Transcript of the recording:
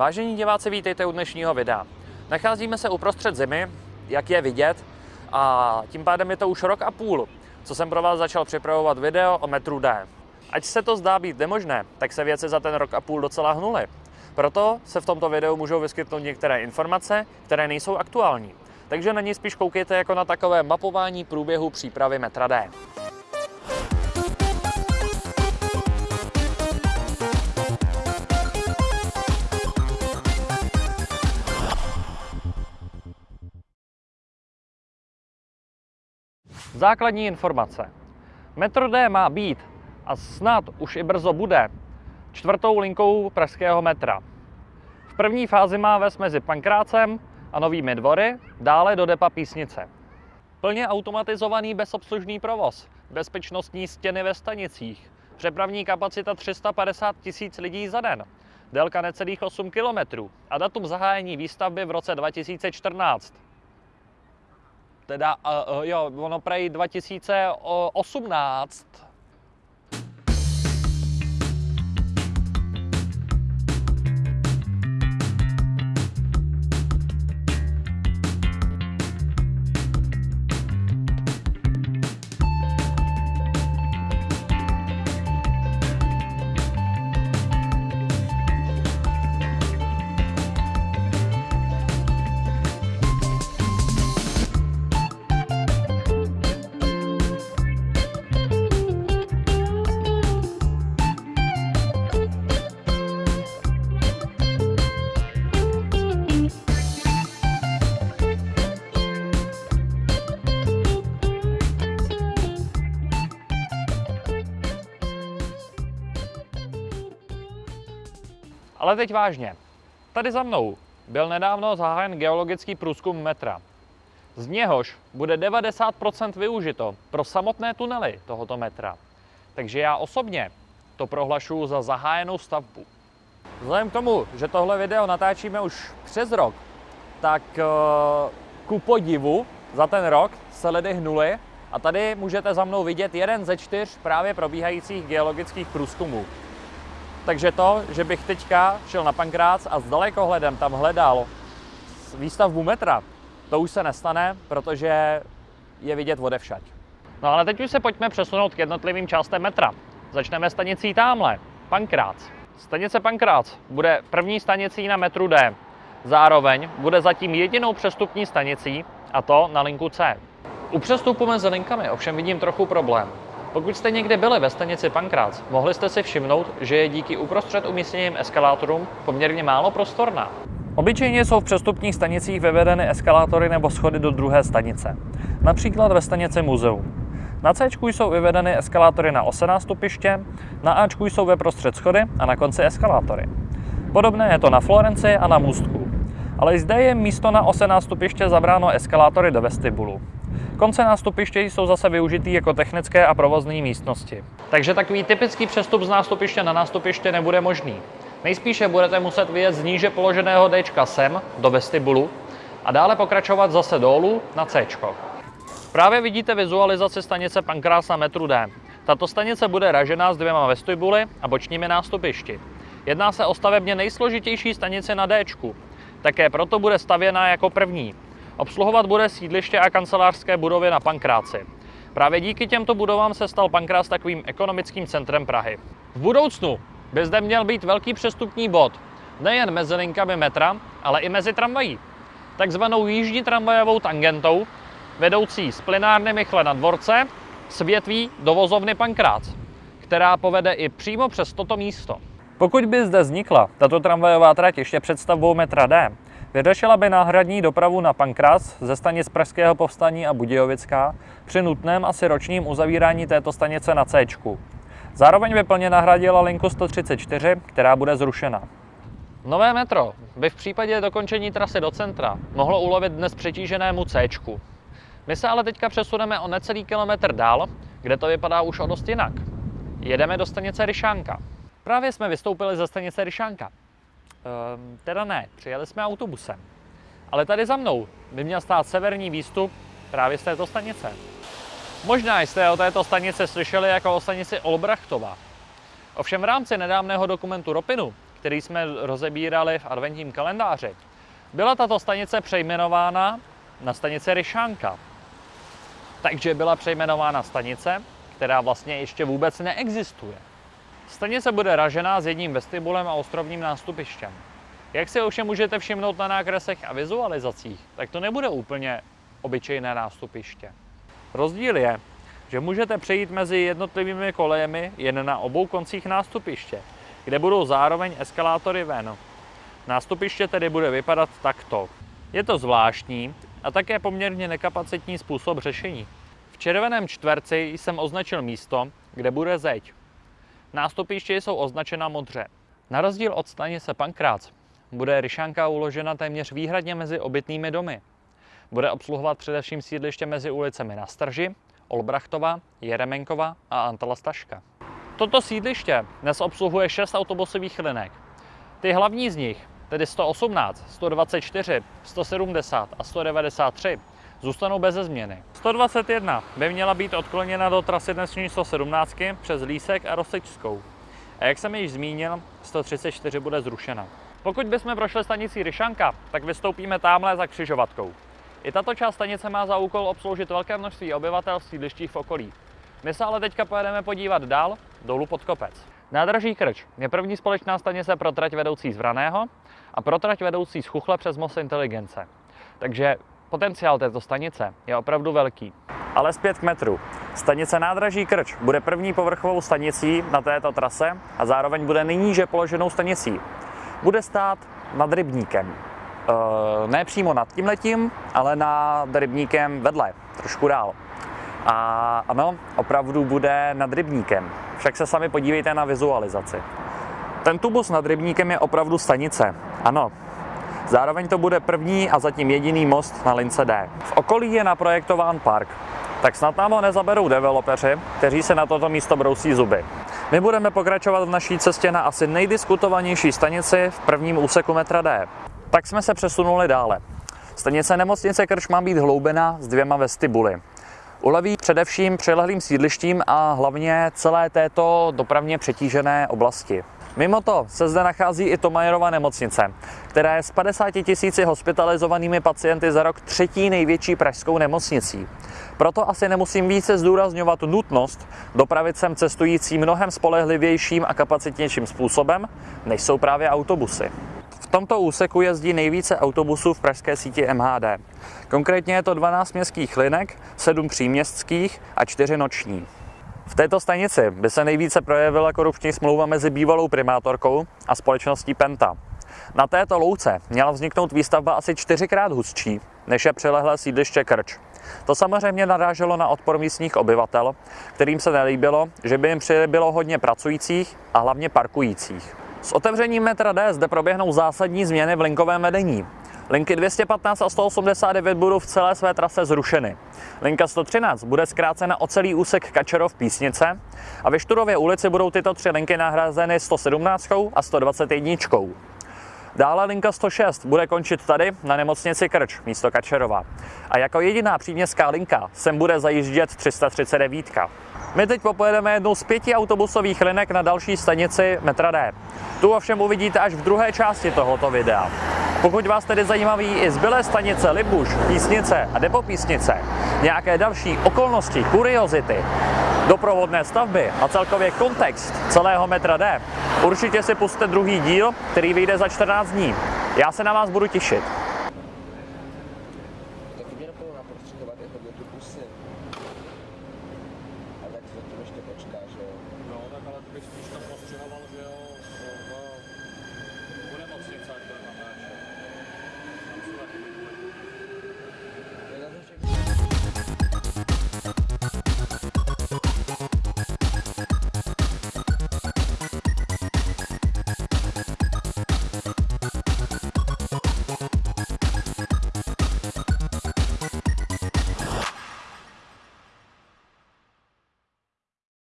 Vážení diváci, vítejte u dnešního videa. Nacházíme se uprostřed zimy, jak je vidět, a tím pádem je to už rok a půl, co jsem pro vás začal připravovat video o metru D. Ať se to zdá být nemožné, tak se věci za ten rok a půl docela hnuly. Proto se v tomto videu můžou vyskytnout některé informace, které nejsou aktuální. Takže na ní spíš koukejte jako na takové mapování průběhu přípravy metra D. Základní informace. Metro D má být a snad už i brzo bude čtvrtou linkou pražského metra. V první fázi má ves mezi Pankrácem a Novými dvory, dále do depa Písnice. Plně automatizovaný bezobslužný provoz, bezpečnostní stěny ve stanicích, přepravní kapacita 350 tisíc lidí za den, délka necelých 8 kilometrů a datum zahájení výstavby v roce 2014 teda, uh, jo, ono prej 2018. Ale teď vážně. Tady za mnou byl nedávno zahájen geologický průzkum metra. Z něhož bude 90% využito pro samotné tunely tohoto metra. Takže já osobně to prohlašuji za zahájenou stavbu. Vzhledem k tomu, že tohle video natáčíme už přes rok, tak eh, ku podivu za ten rok se ledy hnuly a tady můžete za mnou vidět jeden ze čtyř právě probíhajících geologických průzkumů. Takže to, že bych teďka šel na Pankrác a s dalekohledem tam hledal výstavbu metra, to už se nestane, protože je vidět odevšať. No ale teď už se pojďme přesunout k jednotlivým částem metra. Začneme stanicí tamhle, Pankrác. Stanice Pankrác bude první stanicí na metru D. Zároveň bude zatím jedinou přestupní stanicí, a to na linku C. U přestupu mezi linkami ovšem vidím trochu problém. Pokud jste někde byli ve stanici Pankrác, mohli jste si všimnout, že je díky uprostřed umístěným eskalátorům poměrně málo prostorná. Obyčejně jsou v přestupních stanicích vyvedeny eskalátory nebo schody do druhé stanice, například ve stanici Muzeum. Na C jsou vyvedeny eskalátory na osená stupiště, na A jsou ve prostřed schody a na konci eskalátory. Podobné je to na Florenci a na Můstku. Ale zde je místo na osená stupiště zabráno eskalátory do vestibulu. Konce nástupiště jsou zase využitý jako technické a provozní místnosti. Takže takový typický přestup z nástupiště na nástupiště nebude možný. Nejspíše budete muset vyjet z níže položeného D sem do vestibulu a dále pokračovat zase dolů na C. Právě vidíte vizualizaci stanice Pankrás na metru D. Tato stanice bude ražená s dvěma vestibuly a bočními nástupišti. Jedná se o stavebně nejsložitější stanici na D. Také proto bude stavěná jako první. Obsluhovat bude sídliště a kancelářské budovy na Pankráci. Právě díky těmto budovám se stal Pankrác takovým ekonomickým centrem Prahy. V budoucnu by zde měl být velký přestupní bod, nejen mezi linkami metra, ale i mezi tramvají. Takzvanou jíždní tramvajovou tangentou, vedoucí z plinárny Michle na dvorce s větví do vozovny Pankrác, která povede i přímo přes toto místo. Pokud by zde vznikla tato tramvajová trať ještě před stavbou metra D, Vyřešila by náhradní dopravu na Pankras ze stanic Pražského povstání a Budějovická při nutném asi ročním uzavírání této stanice na C. Zároveň by plně nahradila linku 134, která bude zrušena. Nové metro by v případě dokončení trasy do centra mohlo ulovit dnes přetíženému C. My se ale teďka přesuneme o necelý kilometr dál, kde to vypadá už o dost jinak. Jedeme do stanice Ryšánka. Právě jsme vystoupili ze stanice Ryšánka. Um, teda ne, přijeli jsme autobusem. Ale tady za mnou by měl stát severní výstup právě z této stanice. Možná jste o této stanici slyšeli jako o stanici Olbrachtova. Ovšem v rámci nedávného dokumentu Ropinu, který jsme rozebírali v adventním kalendáři, byla tato stanice přejmenována na stanice Ryšánka. Takže byla přejmenována stanice, která vlastně ještě vůbec neexistuje. Stanice bude ražená s jedním vestibulem a ostrovním nástupištěm. Jak si ovšem můžete všimnout na nákresech a vizualizacích, tak to nebude úplně obyčejné nástupiště. Rozdíl je, že můžete přejít mezi jednotlivými kolejemi jen na obou koncích nástupiště, kde budou zároveň eskalátory ven. Nástupiště tedy bude vypadat takto. Je to zvláštní a také poměrně nekapacitní způsob řešení. V červeném čtverci jsem označil místo, kde bude zeď. Nástupiště jsou označena modře. Na rozdíl od stanice Pankrác bude Ryšanka uložena téměř výhradně mezi obytnými domy. Bude obsluhovat především sídliště mezi ulicemi na Strži, Olbrachtova, Jeremenkova a Antala Staška. Toto sídliště dnes obsluhuje 6 autobusových linek. Ty hlavní z nich, tedy 118, 124, 170 a 193, zůstanou bez změny. 121 by měla být odkloněna do trasy dnešní 117 přes Lísek a Rosečskou. A jak jsem již zmínil, 134 bude zrušena. Pokud bychom prošli stanicí Ryšanka, tak vystoupíme tamhle za křižovatkou. I tato část stanice má za úkol obsloužit velké množství obyvatel v sídlištích v okolí. My se ale teďka pojedeme podívat dál, dolů pod kopec. Nádraží Krč je první společná stanice pro trať vedoucí z Vraného a pro trať vedoucí z Chuchle přes most Inteligence. Takže potenciál této stanice je opravdu velký. Ale zpět k metru. Stanice nádraží Krč bude první povrchovou stanicí na této trase a zároveň bude nejníže položenou stanicí. Bude stát nad rybníkem. E, ne přímo nad tím letím, ale nad rybníkem vedle, trošku dál. A ano, opravdu bude nad rybníkem. Však se sami podívejte na vizualizaci. Ten tubus nad rybníkem je opravdu stanice. Ano, Zároveň to bude první a zatím jediný most na lince D. V okolí je naprojektován park, tak snad nám ho nezaberou developeři, kteří se na toto místo brousí zuby. My budeme pokračovat v naší cestě na asi nejdiskutovanější stanici v prvním úseku metra D. Tak jsme se přesunuli dále. Stanice nemocnice Krš má být hloubena s dvěma vestibuly. Uleví především přilehlým sídlištím a hlavně celé této dopravně přetížené oblasti. Mimo to se zde nachází i Tomajerova nemocnice, která je s 50 tisíci hospitalizovanými pacienty za rok třetí největší pražskou nemocnicí. Proto asi nemusím více zdůrazňovat nutnost dopravit sem cestující mnohem spolehlivějším a kapacitnějším způsobem, než jsou právě autobusy. V tomto úseku jezdí nejvíce autobusů v pražské síti MHD. Konkrétně je to 12 městských linek, 7 příměstských a 4 noční. V této stanici by se nejvíce projevila korupční smlouva mezi bývalou primátorkou a společností Penta. Na této louce měla vzniknout výstavba asi čtyřikrát hustší, než je přilehlé sídliště Krč. To samozřejmě naráželo na odpor místních obyvatel, kterým se nelíbilo, že by jim přibylo hodně pracujících a hlavně parkujících. S otevřením metra D zde proběhnou zásadní změny v linkovém vedení. Linky 215 a 189 budou v celé své trase zrušeny. Linka 113 bude zkrácena o celý úsek Kačerov Písnice a ve Šturově ulici budou tyto tři linky nahrazeny 117 a 121. Dále linka 106 bude končit tady na nemocnici Krč místo Kačerova. A jako jediná příměstská linka sem bude zajíždět 339. My teď popojedeme jednou z pěti autobusových linek na další stanici metra D. Tu ovšem uvidíte až v druhé části tohoto videa. Pokud vás tedy zajímaví i zbylé stanice Libuš, Písnice a Depo Písnice, nějaké další okolnosti, kuriozity, doprovodné stavby a celkově kontext celého metra D, Určitě si puste druhý díl, který vyjde za 14 dní. Já se na vás budu těšit. No, tak ale spíš tam postřehoval, že jo, v.